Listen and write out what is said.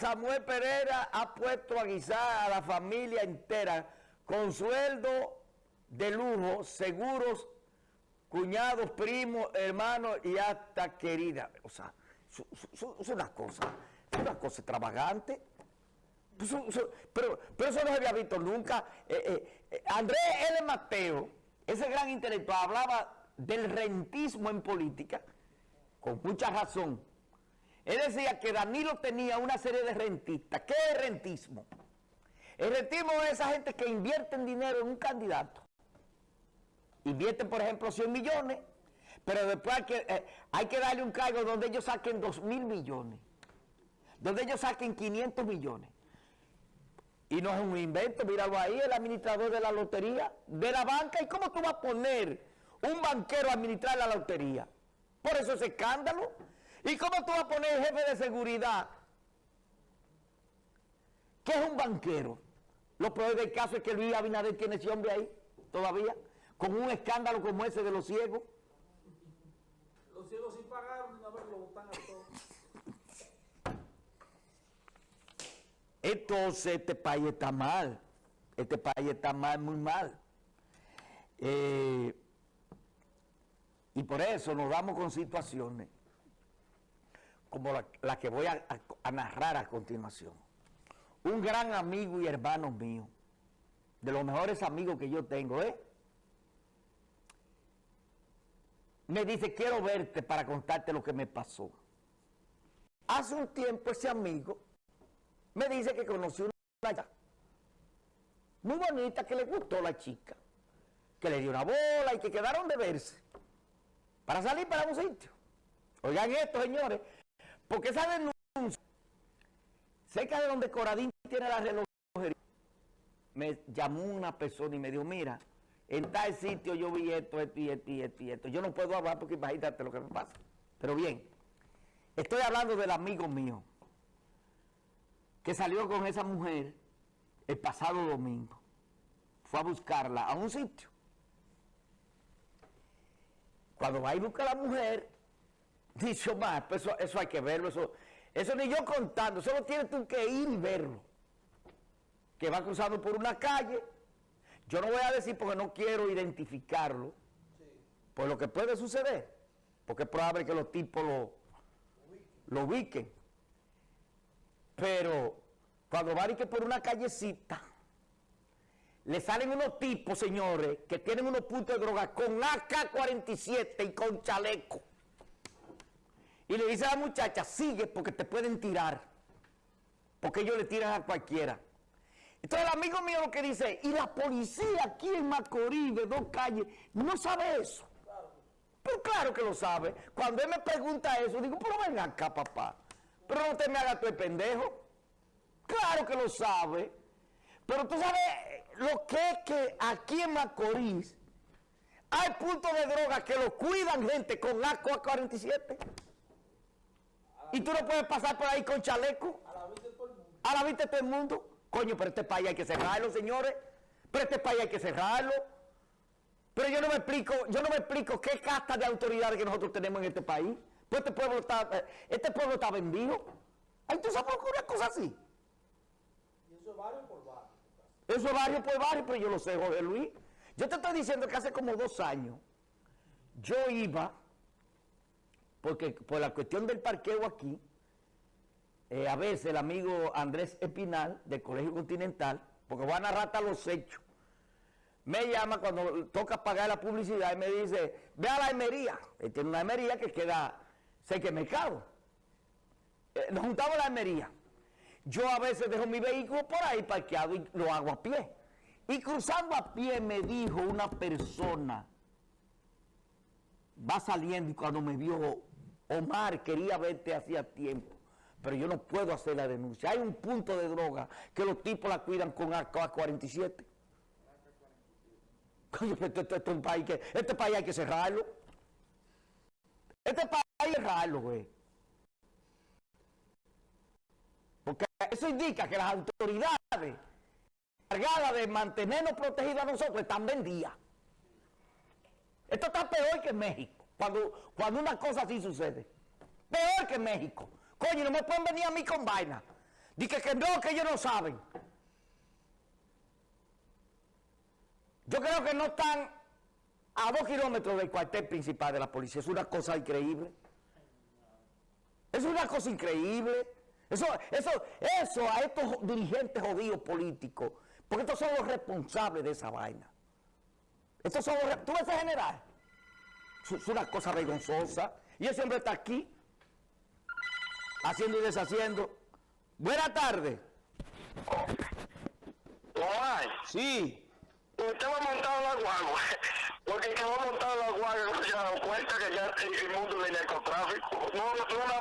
Samuel Pereira ha puesto a guisar a la familia entera con sueldo de lujo, seguros, cuñados, primos, hermanos y hasta querida. O sea, es una cosa, es una cosa extravagante. Pero, pero eso no se había visto nunca. Eh, eh, eh, Andrés L. Mateo, ese gran intelectual, hablaba del rentismo en política, con mucha razón. Él decía que Danilo tenía una serie de rentistas. ¿Qué es rentismo? El rentismo es esa gente que invierte dinero en un candidato. Invierten, por ejemplo, 100 millones, pero después hay que, hay que darle un cargo donde ellos saquen 2 mil millones, donde ellos saquen 500 millones. Y no es un invento, míralo ahí, el administrador de la lotería, de la banca. ¿Y cómo tú vas a poner un banquero a administrar la lotería? Por eso es escándalo. ¿Y cómo tú vas a poner jefe de seguridad? ¿Qué es un banquero? Lo peor del caso es que Luis Abinader tiene ese hombre ahí, todavía, con un escándalo como ese de los ciegos. Los ciegos sí pagaron, una vez lo botan a todos. Entonces este país está mal, este país está mal, muy mal. Eh, y por eso nos damos con situaciones como la, que voy a, narrar a continuación. Un gran amigo y hermano mío, de los mejores amigos que yo tengo, ¿eh? Me dice, quiero verte para contarte lo que me pasó. Hace un tiempo ese amigo me dice que conoció una chica muy bonita, que le gustó la chica, que le dio una bola y que quedaron de verse para salir para un sitio. Oigan esto, señores, porque esa denuncia, cerca de donde Coradín tiene la relojería, me llamó una persona y me dijo, mira, en tal sitio yo vi esto, esto y esto y esto y esto. Yo no puedo hablar porque imagínate lo que me pasa. Pero bien, estoy hablando del amigo mío, que salió con esa mujer el pasado domingo. Fue a buscarla a un sitio. Cuando va y busca a la mujer, dice Omar, pues eso, eso hay que verlo, eso, eso ni yo contando, solo tienes tú que ir y verlo. Que va cruzando por una calle, yo no voy a decir porque no quiero identificarlo, por lo que puede suceder, porque es probable que los tipos lo, lo ubiquen. Pero cuando va que por una callecita, le salen unos tipos, señores, que tienen unos puntos de droga con AK-47 y con chaleco. Y le dice a la muchacha, sigue porque te pueden tirar. Porque ellos le tiran a cualquiera. Entonces el amigo mío lo que dice, y la policía aquí en Macorís, de dos calles, no sabe eso. Pero claro que lo sabe. Cuando él me pregunta eso, digo, pero ven acá, papá. Pero no te me hagas tú el pendejo. Claro que lo sabe. Pero tú sabes lo que es que aquí en Macorís hay puntos de droga que lo cuidan gente con AK 47 Y tú no puedes pasar por ahí con chaleco. A la vista de todo el mundo. A la vista de todo el mundo. Coño, pero este país hay que cerrarlo, señores. Pero este país hay que cerrarlo. Pero yo no me explico, yo no me explico qué casta de autoridades que nosotros tenemos en este país. Pues este pueblo está, eh, este pueblo está vendido. Ahí tú sabes una cosa así. Eso es barrio por barrio. Eso es barrio por barrio, pero yo lo sé, Jorge Luis. Yo te estoy diciendo que hace como dos años yo iba, porque por la cuestión del parqueo aquí, eh, a veces el amigo Andrés Espinal del Colegio Continental, porque van a narrar los hechos, me llama cuando toca pagar la publicidad y me dice, ve a la emería. Él tiene una emería que queda cerca del mercado. Eh, nos juntamos a la emería. Yo a veces dejo mi vehículo por ahí parqueado y lo hago a pie. Y cruzando a pie me dijo una persona, va saliendo y cuando me vio, Omar, quería verte hacía tiempo, pero yo no puedo hacer la denuncia. Hay un punto de droga que los tipos la cuidan con AK-47. Coño, este, este, este, país este país hay que cerrarlo. Este país hay que cerrarlo, güey. Porque eso indica que las autoridades cargadas de mantenernos protegidos a nosotros están vendidas. Esto está peor que México, cuando, cuando una cosa así sucede. Peor que México. Coño, no me pueden venir a mí con vaina. Dice que no, que ellos no saben. Yo creo que no están a dos kilómetros del cuartel principal de la policía. Es una cosa increíble. Es una cosa increíble. Eso, eso, eso a estos dirigentes jodidos políticos, porque estos son los responsables de esa vaina. Estos son los, ¿Tú ves general? Es una cosa vergonzosa. Y ese hombre está aquí, haciendo y deshaciendo. Buenas tardes. Omar, Sí. usted va montado en la guagua, porque el que va montado en la guagua no se ha dado cuenta que ya el, el mundo del narcotráfico, no, no, no